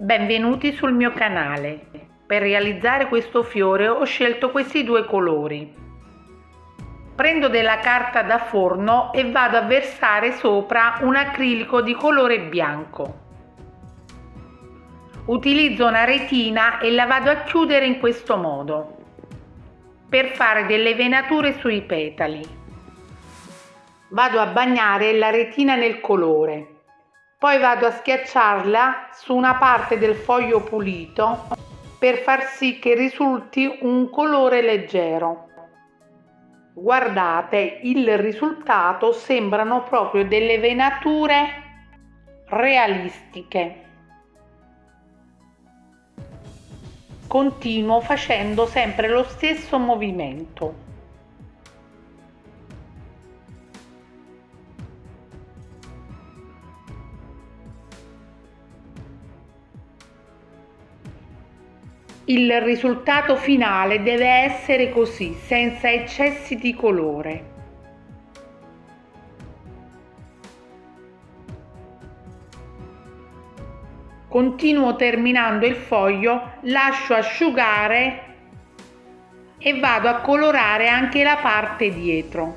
Benvenuti sul mio canale. Per realizzare questo fiore ho scelto questi due colori. Prendo della carta da forno e vado a versare sopra un acrilico di colore bianco. Utilizzo una retina e la vado a chiudere in questo modo per fare delle venature sui petali. Vado a bagnare la retina nel colore poi vado a schiacciarla su una parte del foglio pulito per far sì che risulti un colore leggero. Guardate, il risultato sembrano proprio delle venature realistiche. Continuo facendo sempre lo stesso movimento. Il risultato finale deve essere così, senza eccessi di colore. Continuo terminando il foglio, lascio asciugare e vado a colorare anche la parte dietro.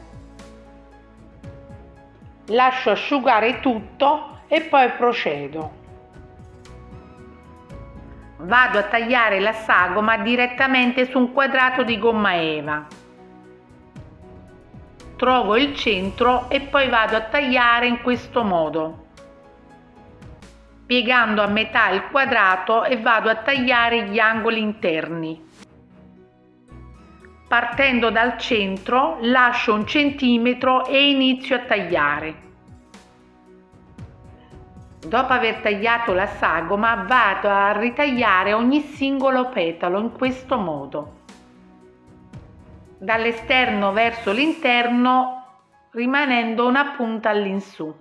Lascio asciugare tutto e poi procedo vado a tagliare la sagoma direttamente su un quadrato di gomma eva. Trovo il centro e poi vado a tagliare in questo modo. Piegando a metà il quadrato e vado a tagliare gli angoli interni. Partendo dal centro lascio un centimetro e inizio a tagliare Dopo aver tagliato la sagoma vado a ritagliare ogni singolo petalo in questo modo. Dall'esterno verso l'interno rimanendo una punta all'insù.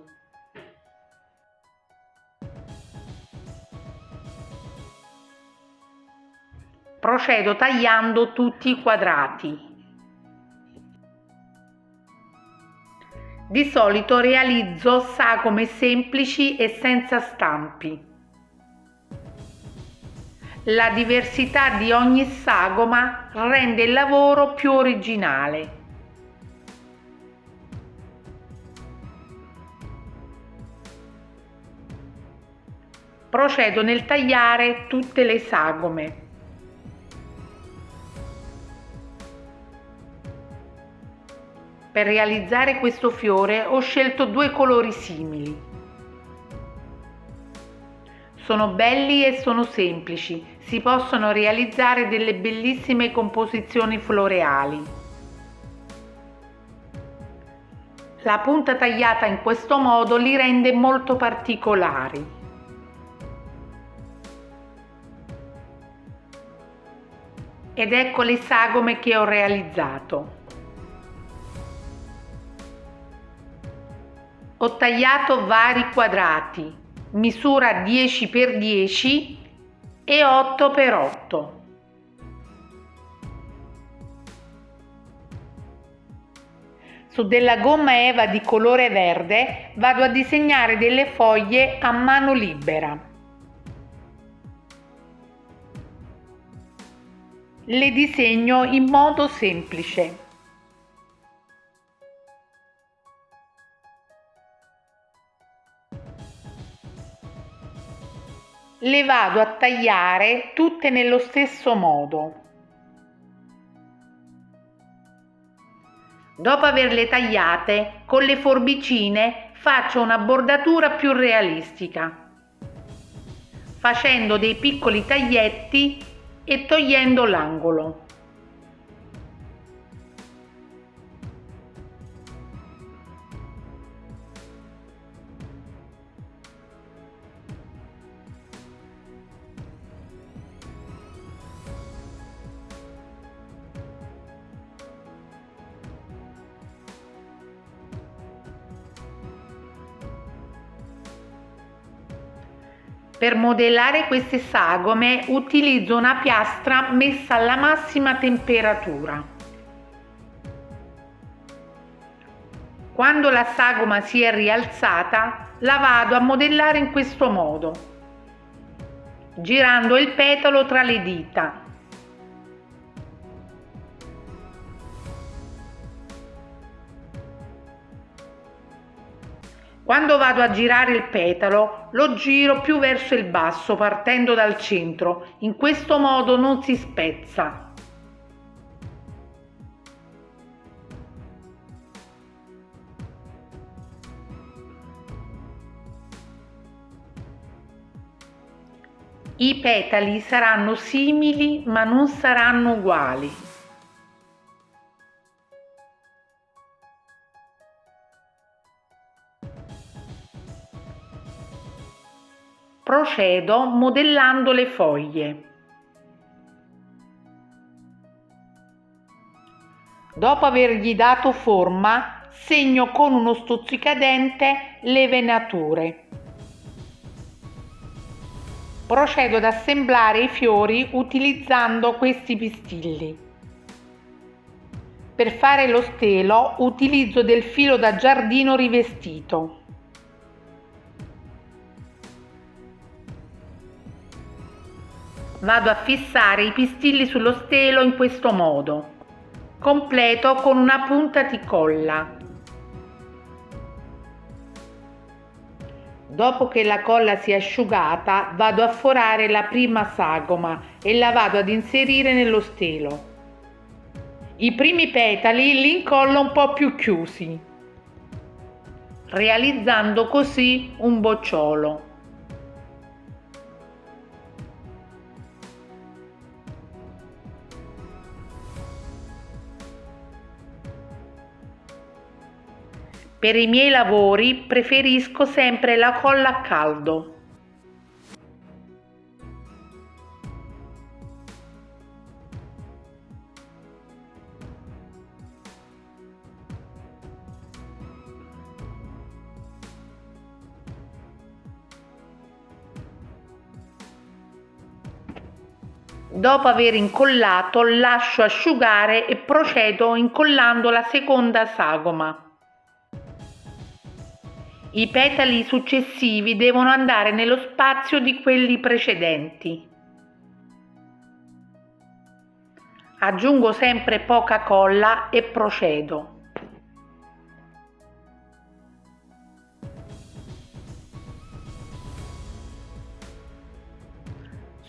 Procedo tagliando tutti i quadrati. Di solito realizzo sagome semplici e senza stampi. La diversità di ogni sagoma rende il lavoro più originale. Procedo nel tagliare tutte le sagome. Per realizzare questo fiore ho scelto due colori simili. Sono belli e sono semplici, si possono realizzare delle bellissime composizioni floreali. La punta tagliata in questo modo li rende molto particolari. Ed ecco le sagome che ho realizzato. Ho tagliato vari quadrati. Misura 10 x 10 e 8 x 8 su della gomma eva di colore verde vado a disegnare delle foglie a mano libera. Le disegno in modo semplice le vado a tagliare tutte nello stesso modo. Dopo averle tagliate, con le forbicine faccio una bordatura più realistica, facendo dei piccoli taglietti e togliendo l'angolo. Per modellare queste sagome utilizzo una piastra messa alla massima temperatura. Quando la sagoma si è rialzata la vado a modellare in questo modo. girando il petalo tra le dita. Quando vado a girare il petalo lo giro più verso il basso partendo dal centro, in questo modo non si spezza. I petali saranno simili ma non saranno uguali. Procedo modellando le foglie. Dopo avergli dato forma, segno con uno stuzzicadente le venature. Procedo ad assemblare i fiori utilizzando questi pistilli. Per fare lo stelo utilizzo del filo da giardino rivestito. Vado a fissare i pistilli sullo stelo in questo modo. Completo con una punta di colla. Dopo che la colla si è asciugata vado a forare la prima sagoma e la vado ad inserire nello stelo. I primi petali li incollo un po' più chiusi, realizzando così un bocciolo. Per i miei lavori preferisco sempre la colla a caldo. Dopo aver incollato lascio asciugare e procedo incollando la seconda sagoma. I petali successivi devono andare nello spazio di quelli precedenti. Aggiungo sempre poca colla e procedo.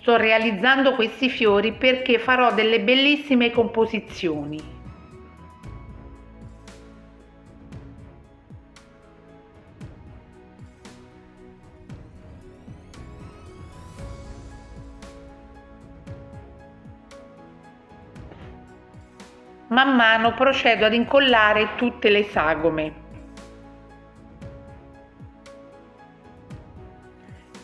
Sto realizzando questi fiori perché farò delle bellissime composizioni. Man mano procedo ad incollare tutte le sagome.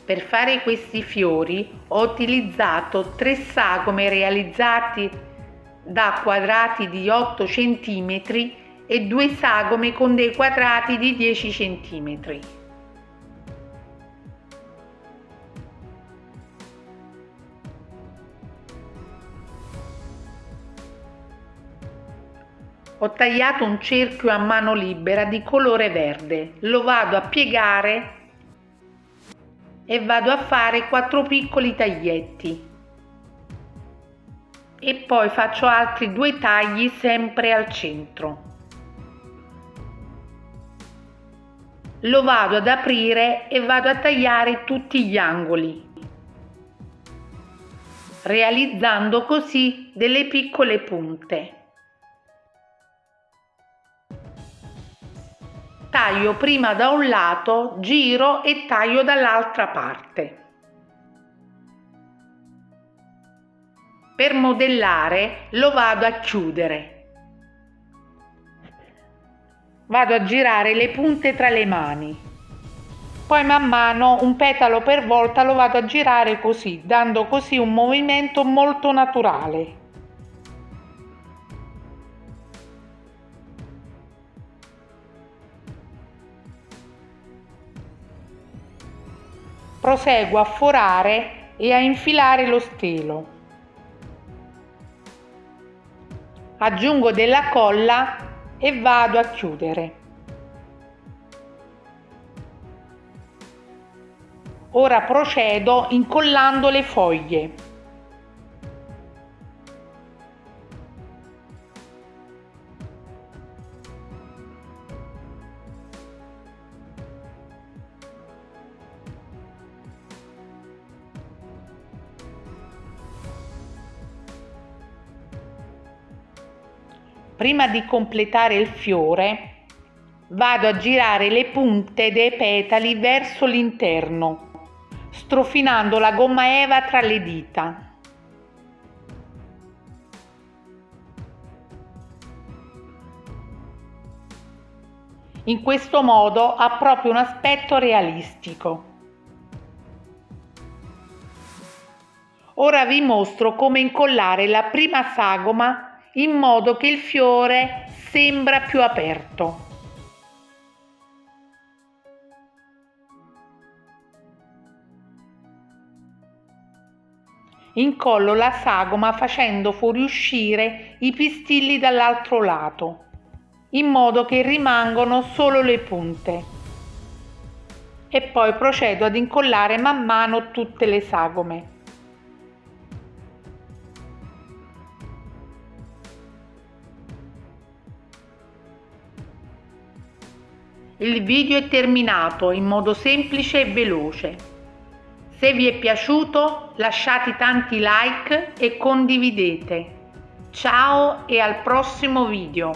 Per fare questi fiori ho utilizzato tre sagome realizzati da quadrati di 8 cm e due sagome con dei quadrati di 10 cm. Ho tagliato un cerchio a mano libera di colore verde, lo vado a piegare e vado a fare quattro piccoli taglietti e poi faccio altri due tagli sempre al centro. Lo vado ad aprire e vado a tagliare tutti gli angoli realizzando così delle piccole punte. Taglio prima da un lato, giro e taglio dall'altra parte. Per modellare lo vado a chiudere. Vado a girare le punte tra le mani. Poi man mano un petalo per volta lo vado a girare così, dando così un movimento molto naturale. Proseguo a forare e a infilare lo stelo. Aggiungo della colla e vado a chiudere. Ora procedo incollando le foglie. Prima di completare il fiore vado a girare le punte dei petali verso l'interno, strofinando la gomma eva tra le dita. In questo modo ha proprio un aspetto realistico. Ora vi mostro come incollare la prima sagoma in modo che il fiore sembra più aperto. Incollo la sagoma facendo fuoriuscire i pistilli dall'altro lato, in modo che rimangono solo le punte. E poi procedo ad incollare man mano tutte le sagome. Il video è terminato in modo semplice e veloce. Se vi è piaciuto lasciate tanti like e condividete. Ciao e al prossimo video.